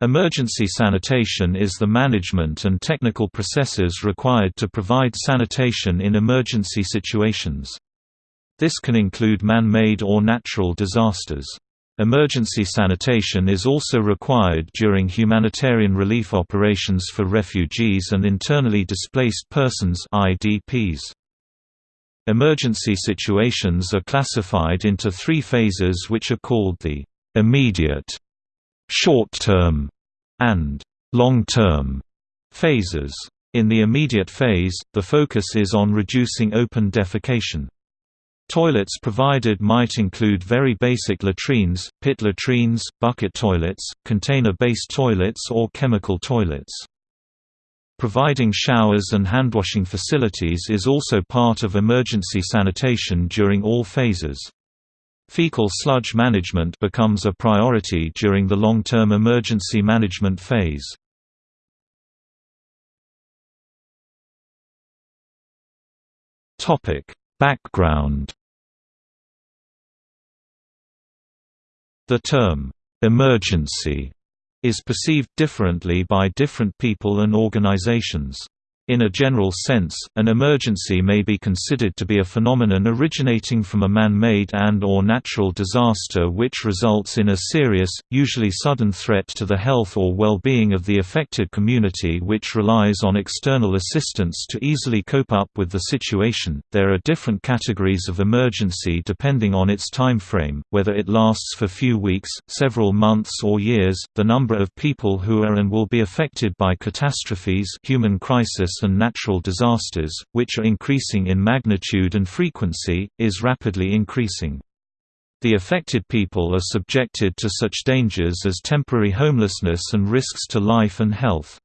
Emergency sanitation is the management and technical processes required to provide sanitation in emergency situations. This can include man-made or natural disasters. Emergency sanitation is also required during humanitarian relief operations for refugees and internally displaced persons IDPs. Emergency situations are classified into three phases which are called the immediate, short-term, and long-term phases. In the immediate phase, the focus is on reducing open defecation. Toilets provided might include very basic latrines, pit latrines, bucket toilets, container-based toilets or chemical toilets. Providing showers and handwashing facilities is also part of emergency sanitation during all phases. Fecal sludge management becomes a priority during the long-term emergency management phase. Background The term, "'emergency' is perceived differently by different people and organizations. In a general sense, an emergency may be considered to be a phenomenon originating from a man-made and or natural disaster which results in a serious, usually sudden threat to the health or well-being of the affected community which relies on external assistance to easily cope up with the situation. There are different categories of emergency depending on its time frame, whether it lasts for few weeks, several months or years, the number of people who are and will be affected by catastrophes, human crisis and natural disasters, which are increasing in magnitude and frequency, is rapidly increasing. The affected people are subjected to such dangers as temporary homelessness and risks to life and health.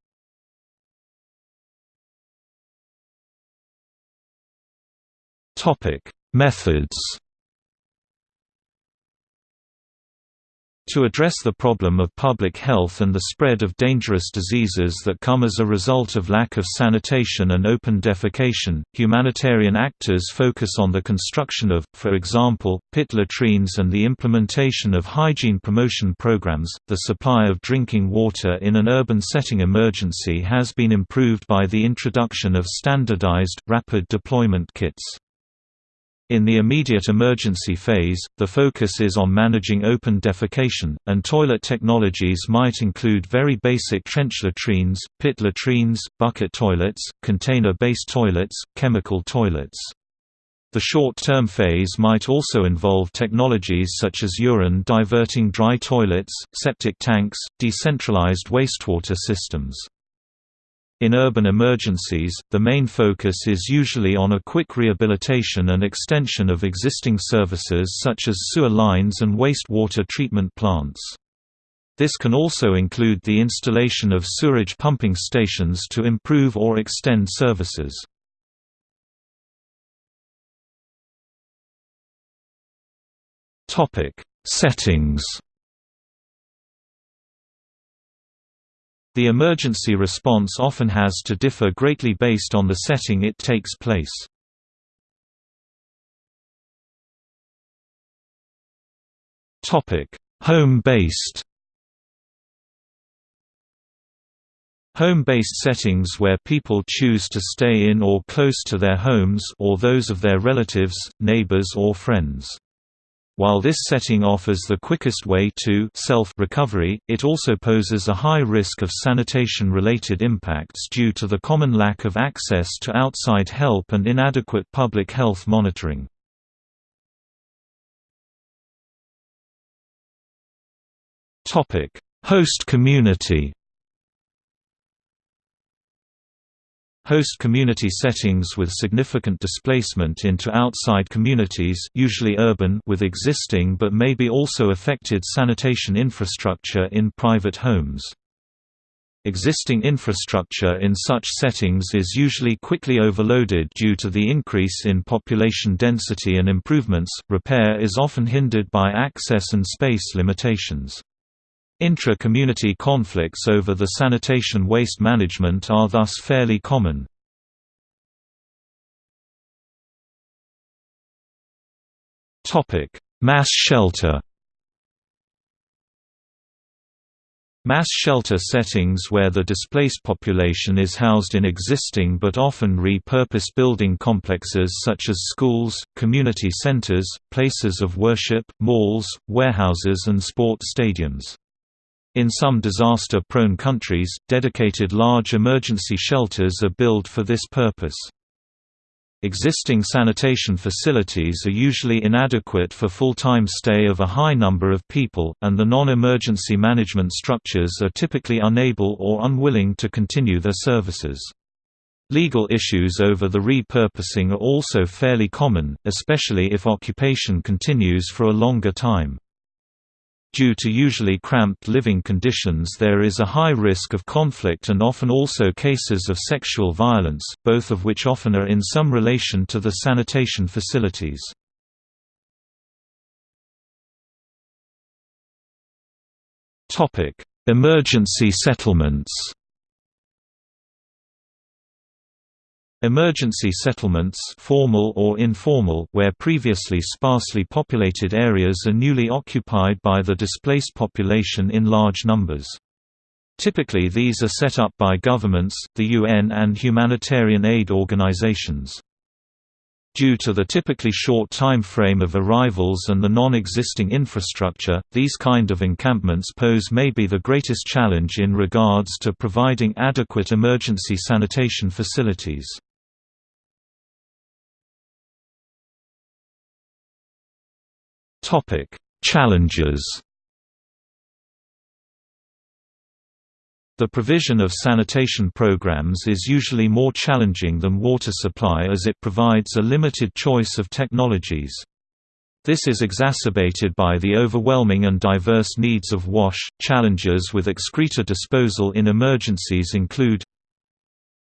Methods To address the problem of public health and the spread of dangerous diseases that come as a result of lack of sanitation and open defecation, humanitarian actors focus on the construction of, for example, pit latrines and the implementation of hygiene promotion programs. The supply of drinking water in an urban setting emergency has been improved by the introduction of standardized, rapid deployment kits. In the immediate emergency phase, the focus is on managing open defecation, and toilet technologies might include very basic trench latrines, pit latrines, bucket toilets, container-based toilets, chemical toilets. The short-term phase might also involve technologies such as urine diverting dry toilets, septic tanks, decentralized wastewater systems. In urban emergencies, the main focus is usually on a quick rehabilitation and extension of existing services such as sewer lines and wastewater treatment plants. This can also include the installation of sewerage pumping stations to improve or extend services. Settings The emergency response often has to differ greatly based on the setting it takes place. Home-based Home-based settings where people choose to stay in or close to their homes or those of their relatives, neighbors or friends. While this setting offers the quickest way to self-recovery, it also poses a high risk of sanitation-related impacts due to the common lack of access to outside help and inadequate public health monitoring. Host community Host community settings with significant displacement into outside communities usually urban with existing but maybe also affected sanitation infrastructure in private homes. Existing infrastructure in such settings is usually quickly overloaded due to the increase in population density and improvements, repair is often hindered by access and space limitations. Intra-community conflicts over the sanitation waste management are thus fairly common. Mass shelter Mass shelter settings where the displaced population is housed in existing but often repurposed building complexes such as schools, community centers, places of worship, malls, warehouses and sport stadiums. In some disaster-prone countries, dedicated large emergency shelters are built for this purpose. Existing sanitation facilities are usually inadequate for full-time stay of a high number of people, and the non-emergency management structures are typically unable or unwilling to continue their services. Legal issues over the repurposing are also fairly common, especially if occupation continues for a longer time. Due to usually cramped living conditions there is a high risk of conflict and often also cases of sexual violence, both of which often are in some relation to the sanitation facilities. Emergency settlements Emergency settlements formal or informal where previously sparsely populated areas are newly occupied by the displaced population in large numbers. Typically these are set up by governments, the UN and humanitarian aid organizations. Due to the typically short time frame of arrivals and the non-existing infrastructure, these kind of encampments pose maybe the greatest challenge in regards to providing adequate emergency sanitation facilities. Topic: Challenges. The provision of sanitation programs is usually more challenging than water supply as it provides a limited choice of technologies. This is exacerbated by the overwhelming and diverse needs of WASH. Challenges with excreta disposal in emergencies include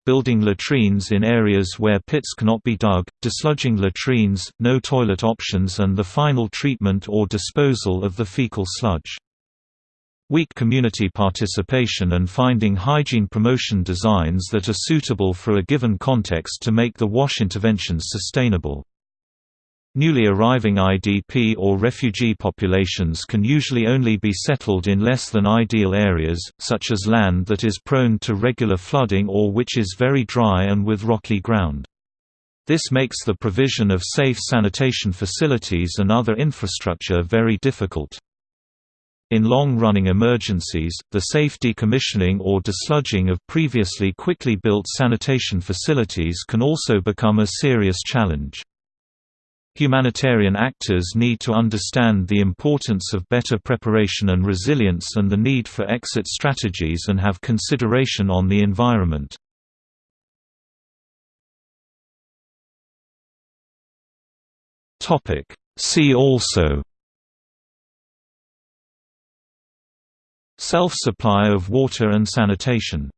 building latrines in areas where pits cannot be dug, desludging latrines, no toilet options and the final treatment or disposal of the fecal sludge. Weak community participation and finding hygiene promotion designs that are suitable for a given context to make the WASH interventions sustainable. Newly arriving IDP or refugee populations can usually only be settled in less than ideal areas, such as land that is prone to regular flooding or which is very dry and with rocky ground. This makes the provision of safe sanitation facilities and other infrastructure very difficult. In long-running emergencies, the safe decommissioning or desludging of previously quickly built sanitation facilities can also become a serious challenge. Humanitarian actors need to understand the importance of better preparation and resilience and the need for exit strategies and have consideration on the environment. See also Self-supply of water and sanitation